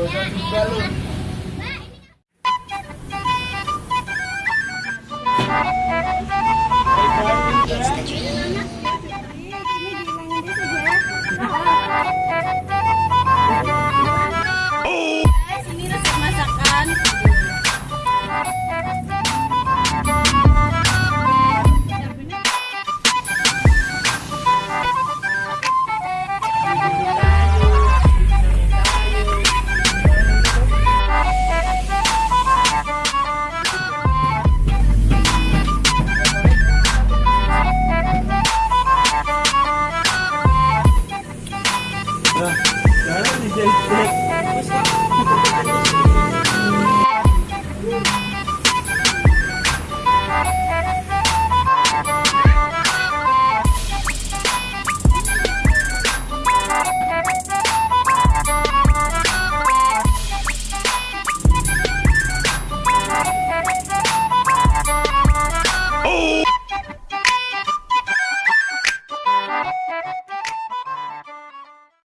哎呀，还？我想你先浪